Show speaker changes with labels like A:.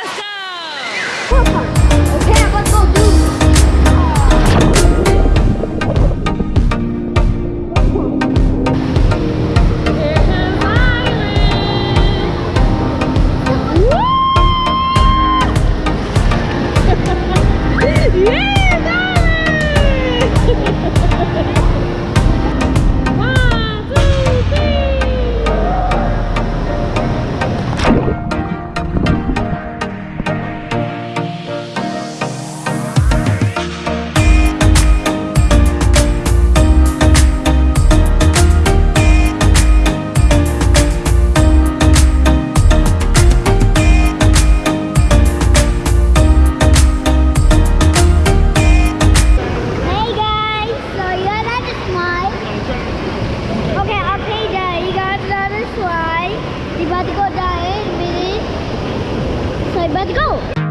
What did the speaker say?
A: Let's
B: go! let's go die, baby. So let's go.